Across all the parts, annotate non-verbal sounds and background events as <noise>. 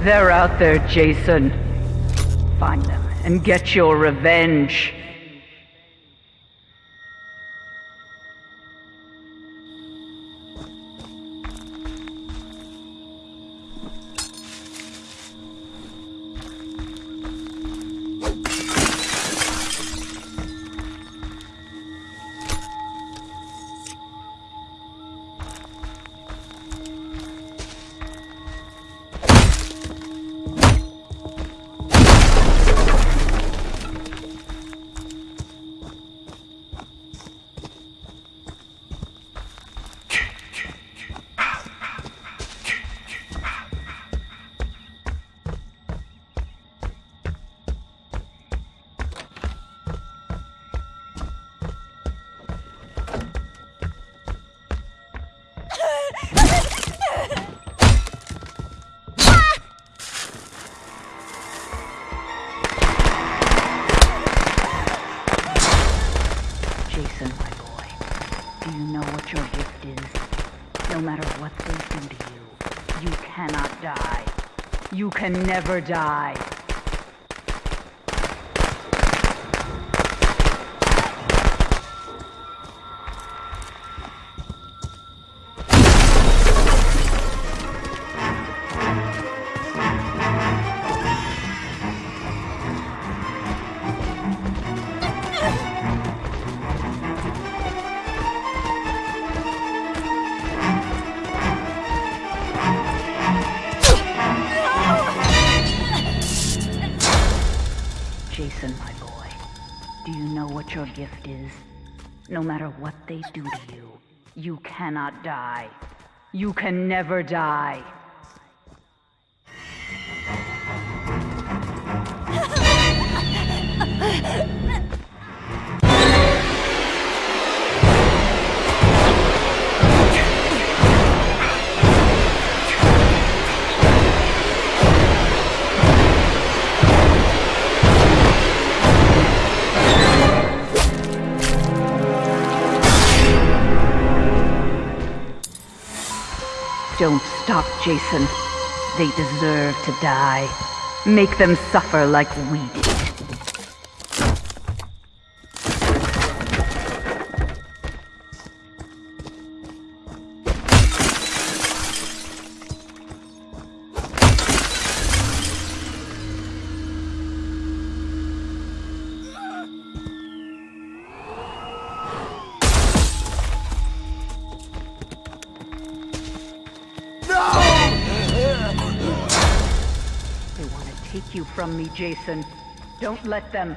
They're out there, Jason. Find them and get your revenge. Jason, my boy, do you know what your gift is? No matter what they do to you, you cannot die. You can never die. Jason, my boy, do you know what your gift is? No matter what they do to you, you cannot die. You can never die. <laughs> Don't stop, Jason. They deserve to die. Make them suffer like we did. You from me, Jason. Don't let them.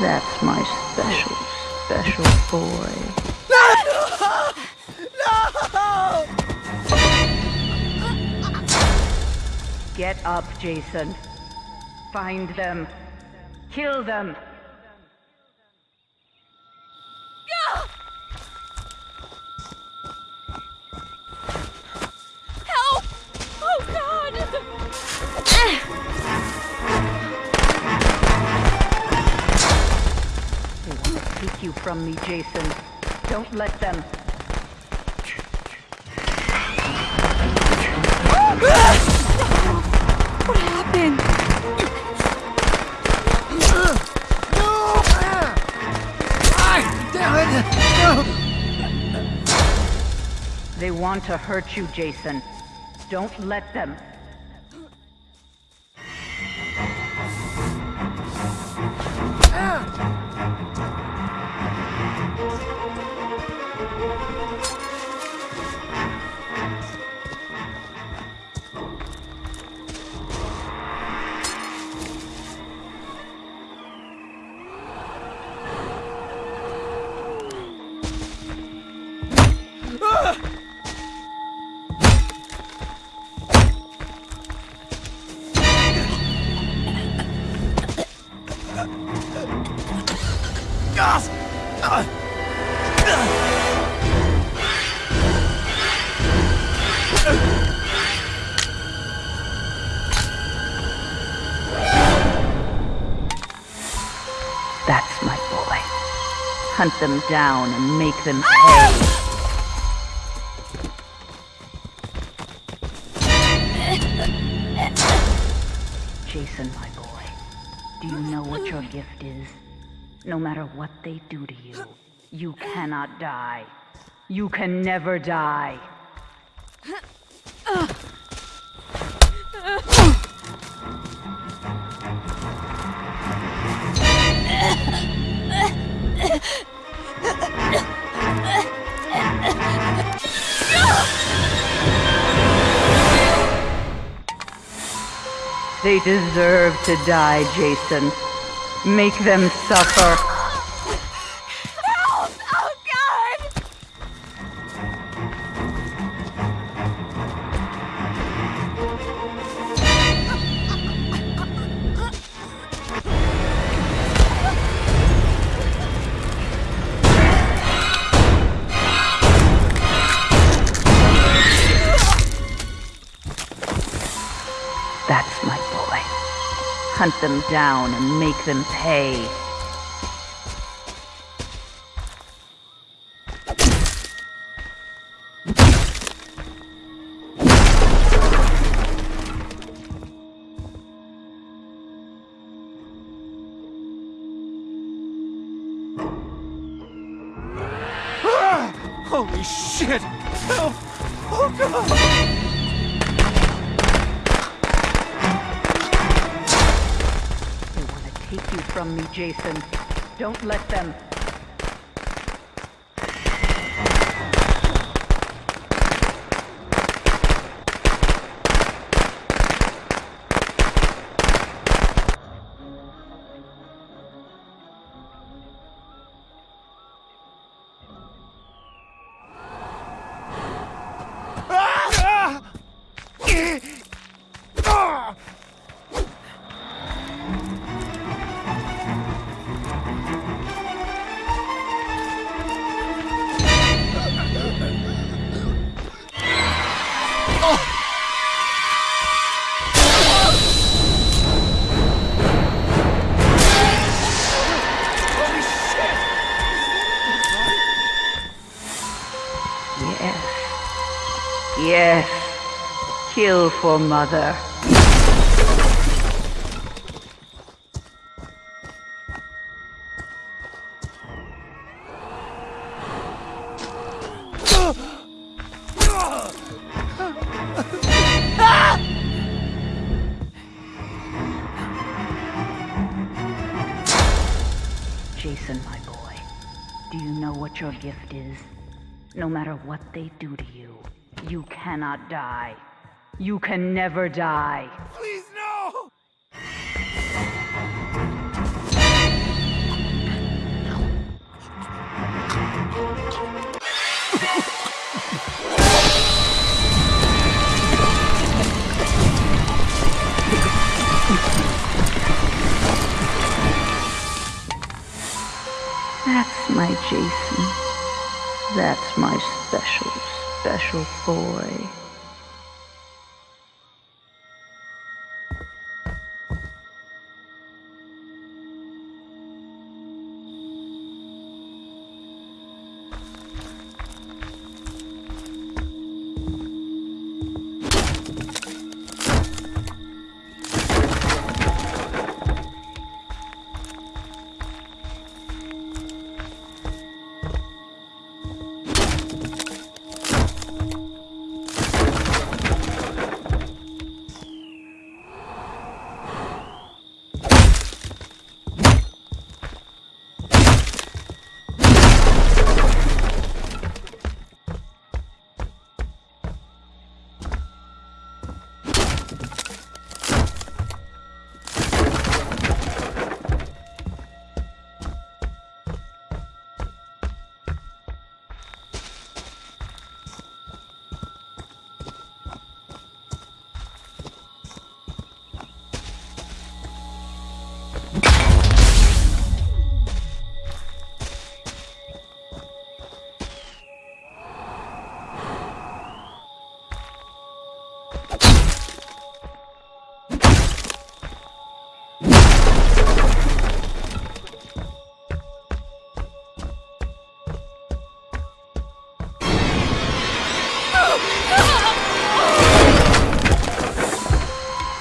That's my special, special boy. No! No! Get up, Jason. Find them. Kill them. From me, Jason. Don't let them. What happened? No! Damn it! No! They want to hurt you, Jason. Don't let them. Hunt them down and make them ah! pay. Jason, my boy, do you know what your gift is? No matter what they do to you, you cannot die. You can never die. They deserve to die, Jason. Make them suffer. Hunt them down and make them pay. Ah! Holy shit! Help! Oh god! Take you from me, Jason. Don't let them. Yes. Kill for mother. Jason, my boy, do you know what your gift is? No matter what they do to you, you cannot die. You can never die. Please no! That's my Jason. That's my special, special boy.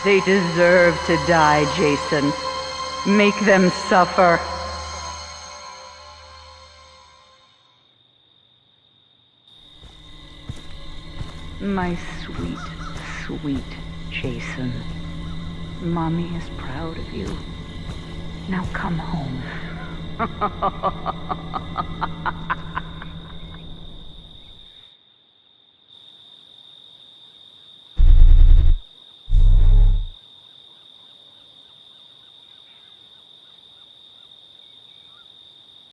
They deserve to die, Jason. Make them suffer. My sweet, sweet Jason. Mommy is proud of you. Now come home. <laughs>